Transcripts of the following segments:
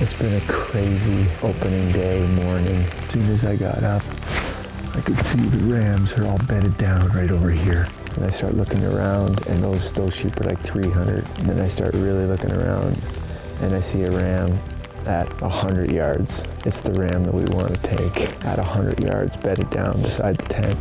It's been a crazy opening day morning. As soon as I got up, I could see the rams are all bedded down right over here. And I start looking around and those, those sheep are like 300. And then I start really looking around and I see a ram at 100 yards. It's the ram that we want to take at 100 yards bedded down beside the tent.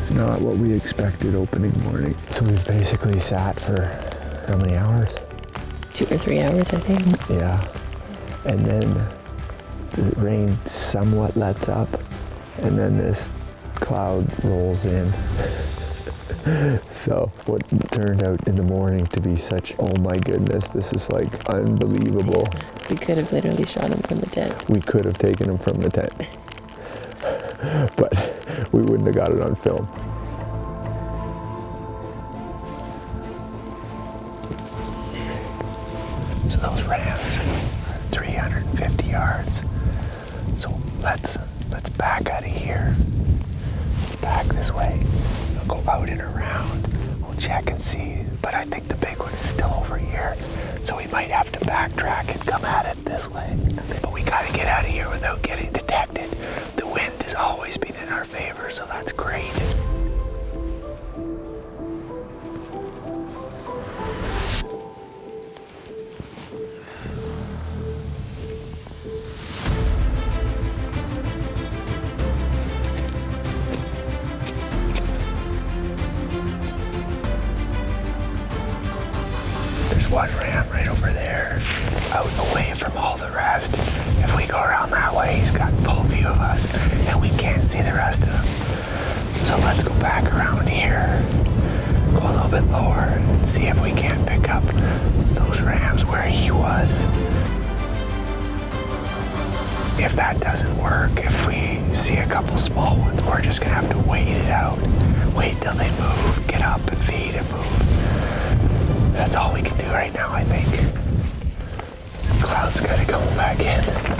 It's not what we expected opening morning. So we've basically sat for how many hours? Two or three hours, I think. Yeah. And then the rain somewhat lets up, and then this cloud rolls in. so what turned out in the morning to be such, oh my goodness, this is like unbelievable. We could have literally shot him from the tent. We could have taken him from the tent. but we wouldn't have got it on film. So those rams are 350 yards. So let's let's back out of here. Let's back this way. We'll go out and around. We'll check and see. But I think the big one is still over here. So we might have to backtrack and come at it this way. But we gotta get out of here without getting detected. The wind has always been in our favor, so that's great. See the rest of them. So let's go back around here, go a little bit lower, and see if we can't pick up those rams where he was. If that doesn't work, if we see a couple small ones, we're just gonna have to wait it out. Wait till they move, get up and feed and move. That's all we can do right now, I think. Cloud's gotta come back in.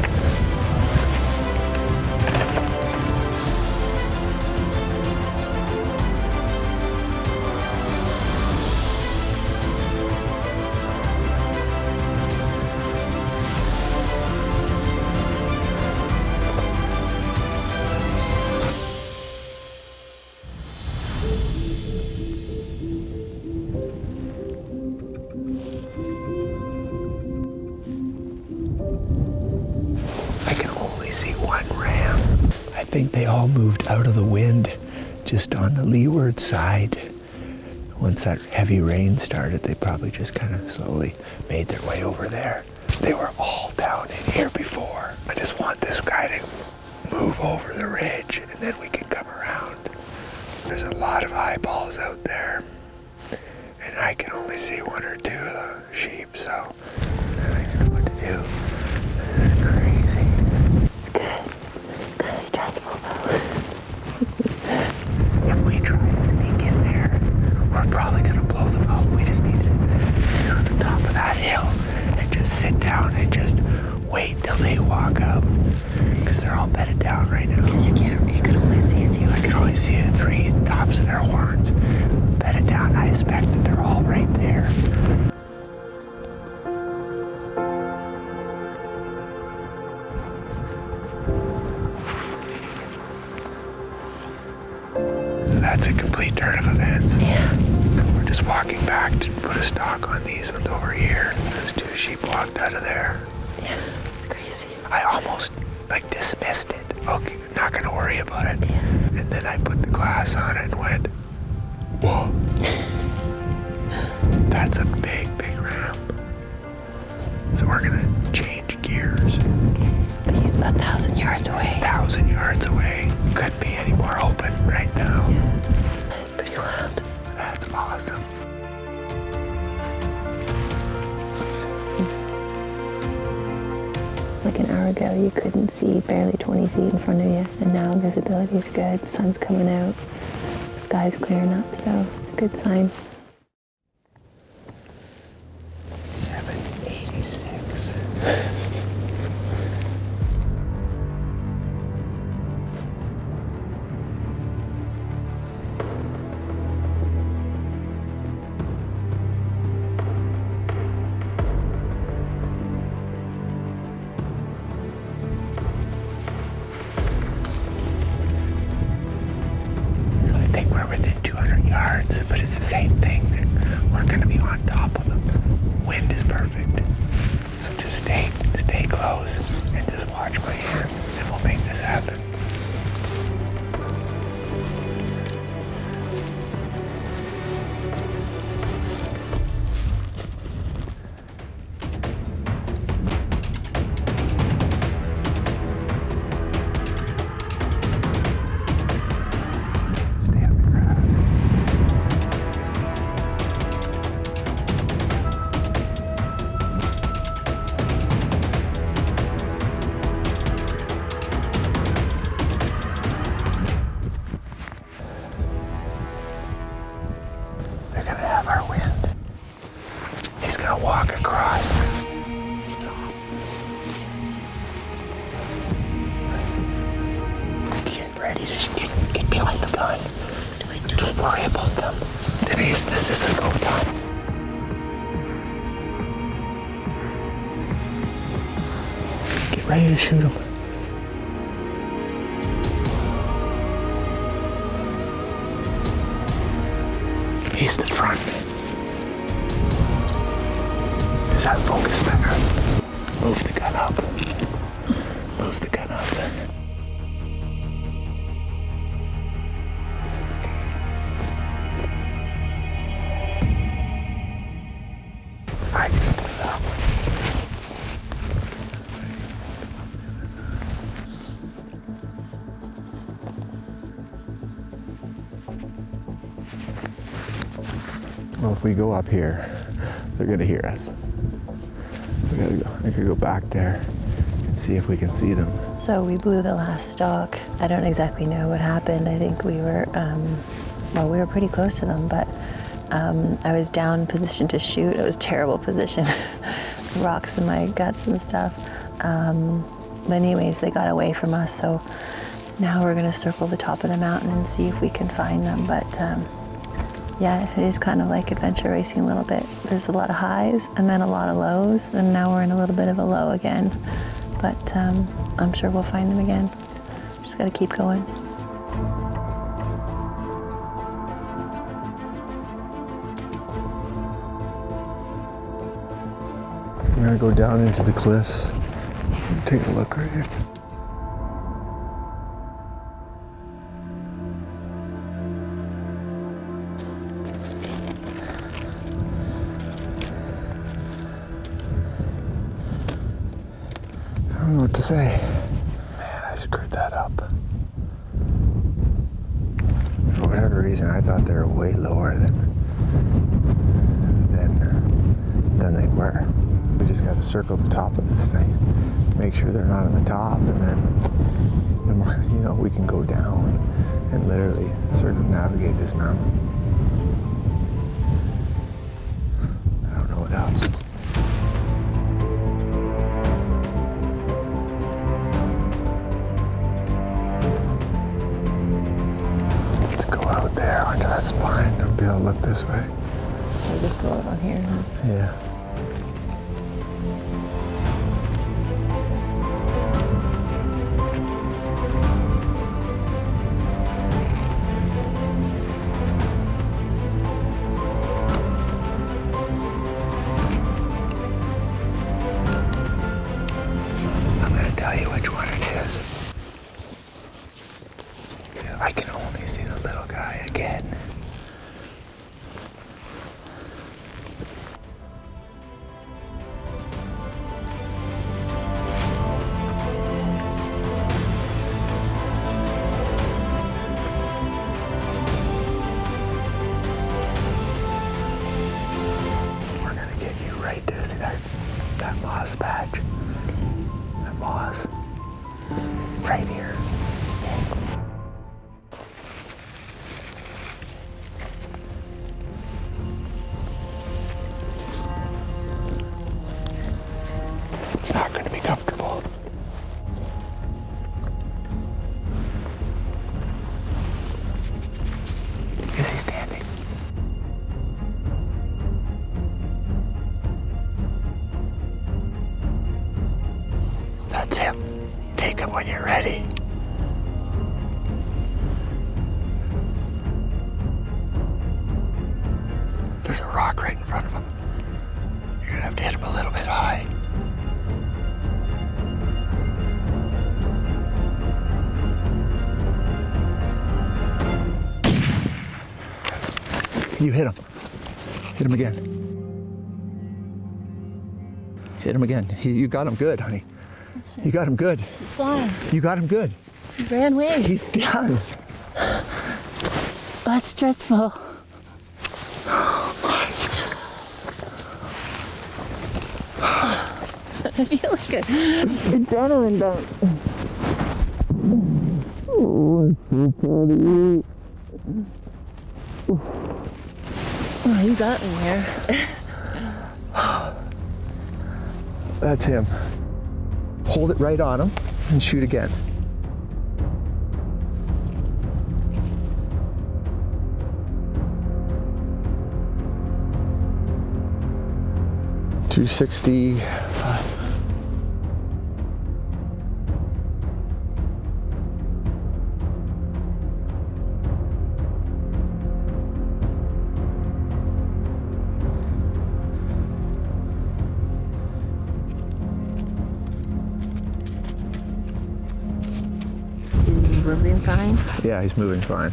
They all moved out of the wind just on the leeward side. Once that heavy rain started, they probably just kind of slowly made their way over there. They were all down in here before. I just want this guy to move over the ridge and then we can come around. There's a lot of eyeballs out there. And I can only see one or two of the sheep, so I don't know what to do. Crazy. It's good. Kind of stressful though. If we try to sneak in there, we're probably gonna blow them up. We just need to get on the top of that hill and just sit down and just wait till they walk up. Because they're all bedded down right now. Because you can't, you can only see a few. I can only see the three tops of their horns bedded down. I expect that they're all right there. Complete turn of events. Yeah. We're just walking back to put a stock on these ones over here. Those two sheep walked out of there. Yeah. It's crazy. I almost like dismissed it. Okay, not gonna worry about it. Yeah. And then I put the glass on it and went, whoa. That's a big, big ramp. So we're gonna change gears. But he's a thousand yards A away. thousand yards away. Couldn't be any more open right now. Is pretty wild. That's awesome. Like an hour ago, you couldn't see barely 20 feet in front of you, and now visibility is good. The sun's coming out, the sky's clearing up, so it's a good sign. Face the front. Is that focus better? Move the gun up. Move the gun up. Go up here, they're gonna hear us. We gotta go. I could go back there and see if we can see them. So we blew the last stalk. I don't exactly know what happened. I think we were, um, well, we were pretty close to them, but um, I was down position to shoot. It was terrible position, rocks in my guts and stuff. Um, but anyways, they got away from us. So now we're gonna circle the top of the mountain and see if we can find them. But um, yeah, it is kind of like adventure racing a little bit. There's a lot of highs and then a lot of lows, and now we're in a little bit of a low again. But um, I'm sure we'll find them again. Just gotta keep going. I'm gonna go down into the cliffs. and Take a look right here. Say. Man, I screwed that up. For whatever reason, I thought they were way lower than than than they were. We just got to circle the top of this thing, make sure they're not on the top, and then you know we can go down and literally circumnavigate this mountain. I don't know what else. There onto that spine be able to look this way. We'll just go out on here. Yeah. Moss patch. That moss. Right here. Rock right in front of him. You're gonna have to hit him a little bit high. You hit him. Hit him again. Hit him again. He, you got him good, honey. You got him good. Why? You got him good. He ran away. He's done. That's stressful. I feel like a adrenaline dump. Oh, I'm so proud of you got me here. That's him. Hold it right on him and shoot again. Two sixty. Fine? Yeah, he's moving fine.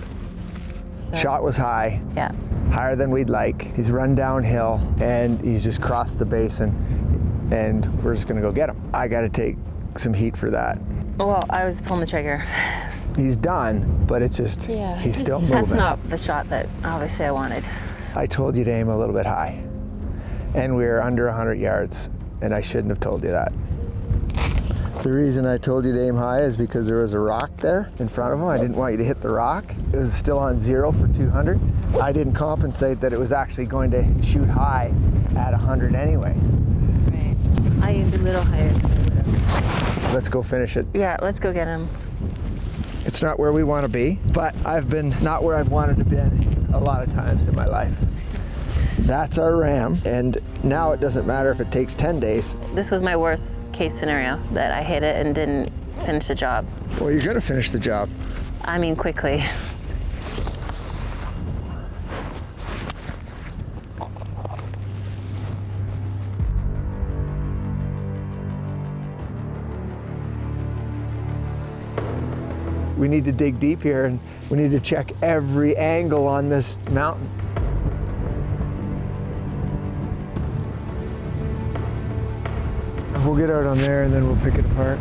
So, Shot was high, Yeah. higher than we'd like. He's run downhill and he's just crossed the basin and we're just gonna go get him. I gotta take some heat for that. Well, I was pulling the trigger. He's done, but it's just, Yeah. he's just- still moving. That's not the shot that obviously I wanted. I told you to aim a little bit high. And we were under 100 yards, and I shouldn't have told you that. The reason I told you to aim high is because there was a rock there in front of him. I didn't want you to hit the rock. It was still on zero for 200. I didn't compensate that it was actually going to shoot high at 100 anyways. Right. I aimed a little higher than I would have. Let's go finish it. Yeah, let's go get him. It's not where we want to be, but I've been not where I've wanted to be a lot of times in my life. That's our ram, and now it doesn't matter if it takes 10 days. This was my worst case scenario that I hit it and didn't finish the job. Well, you're to finish the job. I mean, quickly. We need to dig deep here and we need to check every angle on this mountain. We'll get out on there and then we'll pick it apart.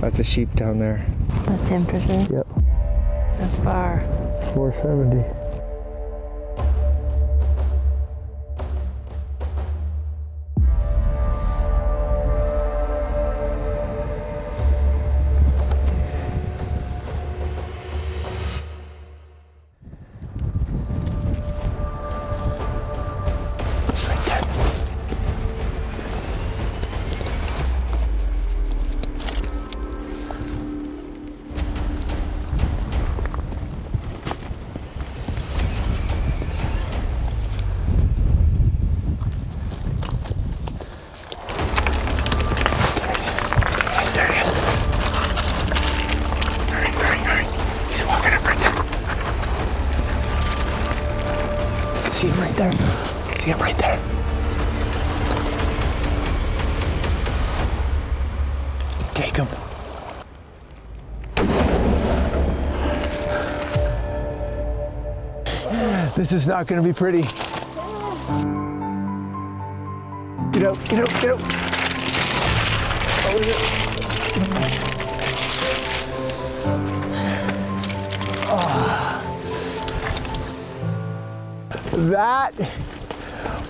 That's a sheep down there. That's him for sure. Yep. That's far. 470. This is not going to be pretty. Get out, get out, get out. That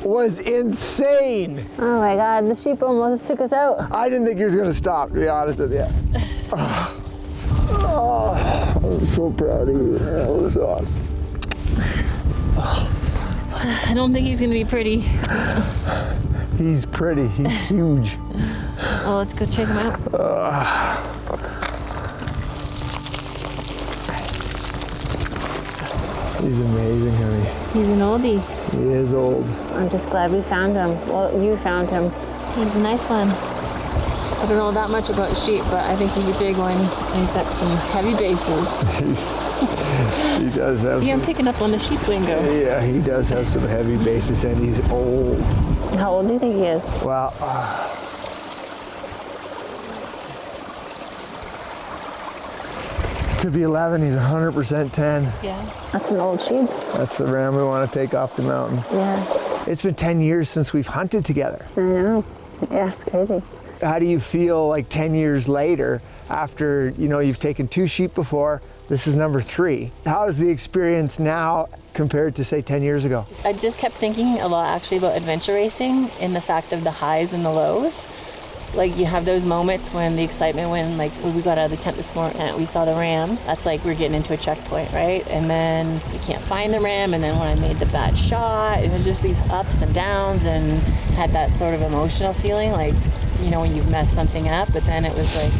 was insane. Oh my god, the sheep almost took us out. I didn't think he was going to stop, to be honest with you. Oh, oh, I'm so proud of you. That was awesome. I don't think he's gonna be pretty. He's pretty. He's huge. Oh, let's go check him out. He's amazing, honey. He's an oldie. He is old. I'm just glad we found him. Well, you found him. He's a nice one. I don't know that much about sheep, but I think he's a big one. And he's got some heavy bases. He's, he does have See, I'm some, picking up on the sheep lingo. yeah, he does have some heavy bases and he's old. How old do you think he is? Well, uh, could be 11. He's 100% 10. Yeah. That's an old sheep. That's the ram we want to take off the mountain. Yeah, It's been 10 years since we've hunted together. I know. Yeah, it's crazy. How do you feel like 10 years later after, you know, you've taken two sheep before, this is number three. How is the experience now compared to say 10 years ago? I just kept thinking a lot actually about adventure racing and the fact of the highs and the lows. Like you have those moments when the excitement when like we got out of the tent this morning and we saw the rams. That's like we're getting into a checkpoint, right? And then you can't find the ram and then when I made the bad shot, it was just these ups and downs and had that sort of emotional feeling like, you know, when you've messed something up, but then it was like,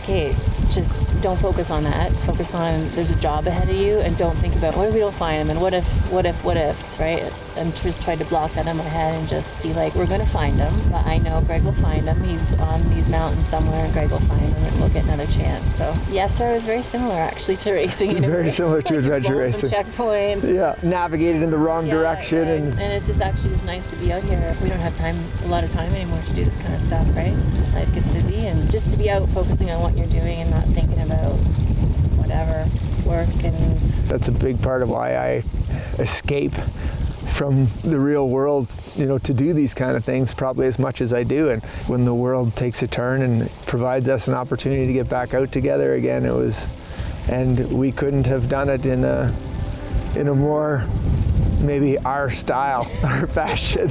okay, just don't focus on that. Focus on there's a job ahead of you, and don't think about what if we don't find them and what if, what if, what ifs, right? And just tried to block that in my head and just be like, we're gonna find him, but I know Greg will find him. He's on these mountains somewhere, and Greg will find him, and we'll get another chance. So yes, sir, it was very similar actually to racing. Very similar to adventure racing. Checkpoints. Yeah, navigated in the wrong Yeah, direction right. and and it's just actually just nice to be out here. We don't have time, a lot of time anymore to do this kind of stuff, right? Life gets busy, and just to be out focusing on what you're doing and not thinking about whatever work and that's a big part of why I escape from the real world, you know, to do these kind of things probably as much as I do. And when the world takes a turn and provides us an opportunity to get back out together again, it was, and we couldn't have done it in a, in a more maybe our style or fashion.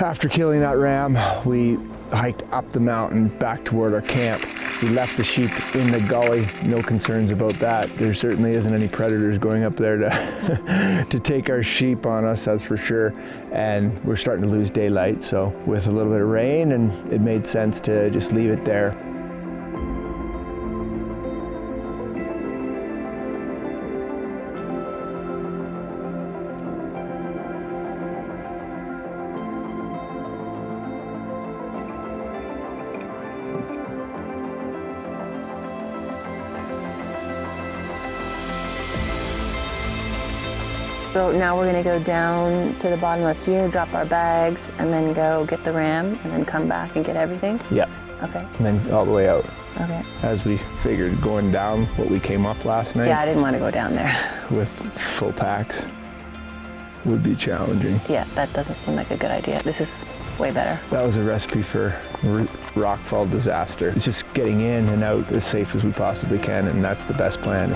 After killing that ram, we hiked up the mountain back toward our camp. We left the sheep in the gully, no concerns about that. There certainly isn't any predators going up there to, to take our sheep on us, that's for sure. And we're starting to lose daylight, so with a little bit of rain, and it made sense to just leave it there. So now we're gonna go down to the bottom of here, drop our bags, and then go get the ram, and then come back and get everything. Yeah, Okay. and then all the way out. Okay. As we figured going down what we came up last night Yeah, I didn't want to go down there. with full packs would be challenging. yeah, that doesn't seem like a good idea. This is way better. That was a recipe for rockfall disaster. It's just getting in and out as safe as we possibly can, and that's the best plan.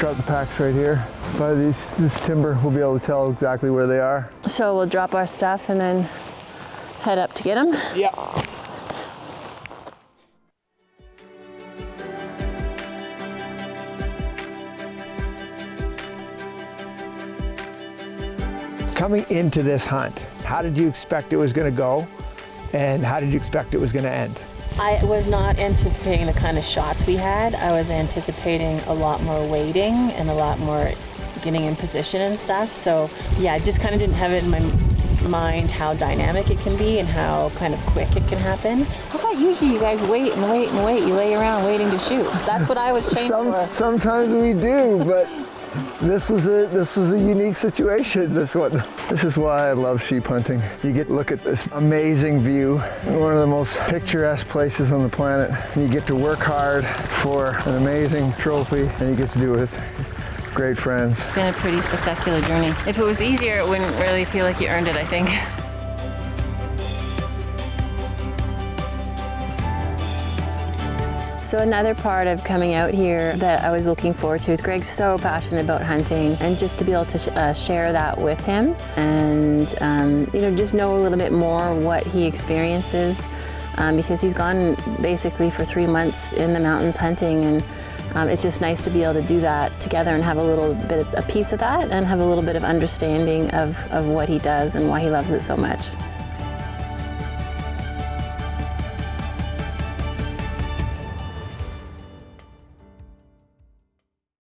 Drop the packs right here. By these, this timber, we'll be able to tell exactly where they are. So we'll drop our stuff and then head up to get them. Yeah. Coming into this hunt, how did you expect it was going to go? And how did you expect it was going to end? I was not anticipating the kind of shots we had. I was anticipating a lot more waiting and a lot more getting in position and stuff. So yeah, I just kind of didn't have it in my mind how dynamic it can be and how kind of quick it can happen. How about usually you guys wait and wait and wait? You lay around waiting to shoot. That's what I was trained Some, for. sometimes we do, but this was a this was a unique situation. This one. This is why I love sheep hunting. You get to look at this amazing view, one of the most picturesque places on the planet. You get to work hard for an amazing trophy, and you get to do it with great friends. It's been a pretty spectacular journey. If it was easier, it wouldn't really feel like you earned it, I think. So another part of coming out here that I was looking forward to is Greg's so passionate about hunting and just to be able to sh- uh, share that with him and um, you know just know a little bit more what he experiences um, because he's gone basically for three months in the mountains hunting and um, it's just nice to be able to do that together and have a little bit of a piece of that and have a little bit of understanding of, of what he does and why he loves it so much.